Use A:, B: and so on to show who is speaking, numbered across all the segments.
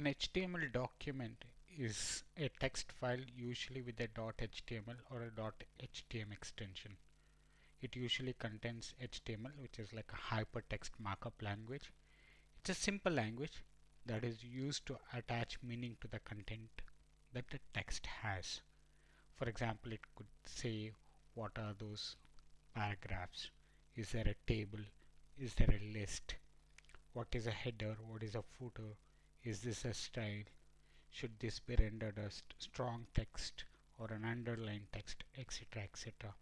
A: An HTML document is a text file usually with a .html or a .htm extension. It usually contains HTML which is like a hypertext markup language. It's a simple language that is used to attach meaning to the content that the text has. For example, it could say what are those paragraphs? Is there a table? Is there a list? What is a header? What is a footer? Is this a style? Should this be rendered as strong text or an underlined text, etc. etc.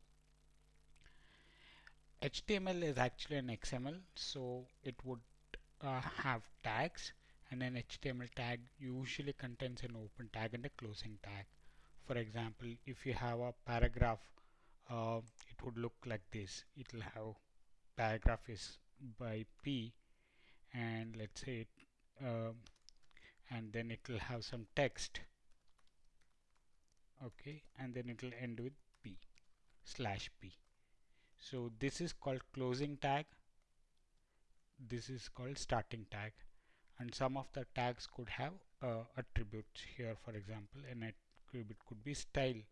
A: HTML is actually an XML, so it would uh, have tags, and an HTML tag usually contains an open tag and a closing tag. For example, if you have a paragraph, uh, it would look like this. It will have paragraph is by P, and let's say it, uh, and then it will have some text. Okay and then it will end with p slash p. So this is called closing tag. This is called starting tag. And some of the tags could have uh, attributes here. For example an attribute could be style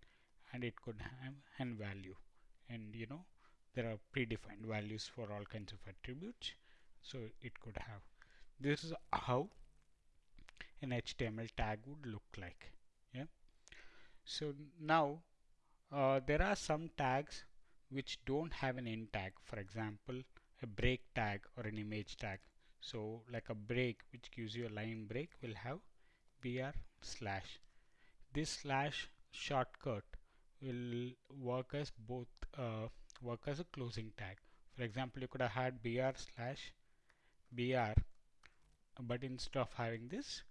A: and it could have an value. And you know there are predefined values for all kinds of attributes. So it could have. This is how an HTML tag would look like yeah? So now uh, there are some tags which don't have an end tag. For example a break tag or an image tag. So like a break which gives you a line break will have br slash. This slash shortcut will work as both uh, work as a closing tag. For example you could have had br slash br but instead of having this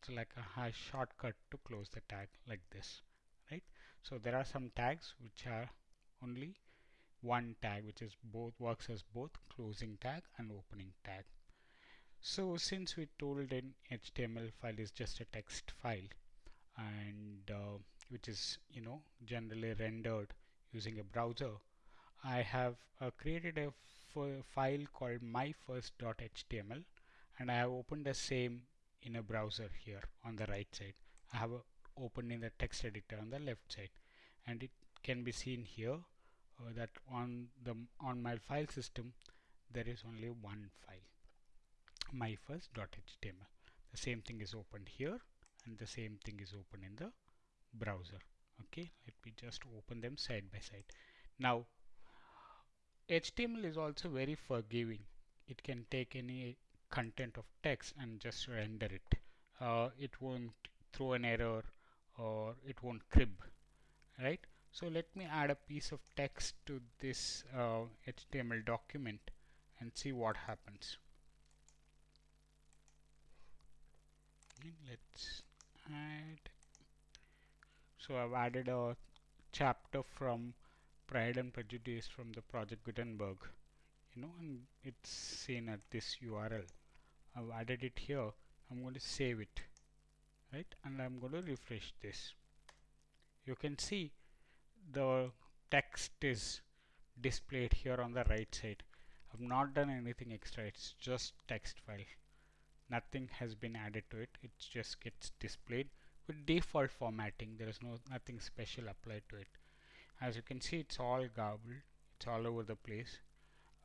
A: it's like a high shortcut to close the tag like this right? So there are some tags which are only one tag which is both works as both closing tag and opening tag. So since we told an HTML file is just a text file and uh, which is you know generally rendered using a browser I have uh, created a file called myfirst.html and I have opened the same in a browser here on the right side. I have opened in the text editor on the left side. And it can be seen here uh, that on the on my file system there is only one file. my first.html the same thing is opened here and the same thing is open in the browser. Okay let me just open them side by side. Now HTML is also very forgiving. It can take any content of text and just render it. Uh, it won't throw an error or it won't crib, right? So let me add a piece of text to this uh, HTML document and see what happens. Let's add. So I've added a chapter from Pride and Prejudice from the Project Gutenberg you know and it's seen at this URL I've added it here. I'm going to save it right? And I'm going to refresh this. You can see the text is displayed here on the right side. I've not done anything extra. It's just text file. Nothing has been added to it. It just gets displayed with default formatting. There is no nothing special applied to it. As you can see it's all garbled. It's all over the place.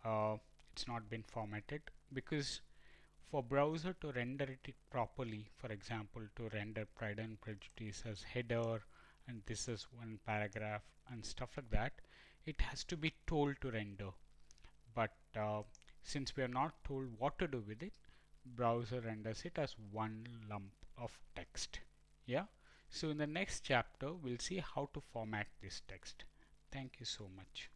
A: Uh, it's not been formatted because for browser to render it properly for example to render Pride and Prejudice as header and this is one paragraph and stuff like that it has to be told to render. But uh, since we are not told what to do with it browser renders it as one lump of text. Yeah? So in the next chapter we'll see how to format this text. Thank you so much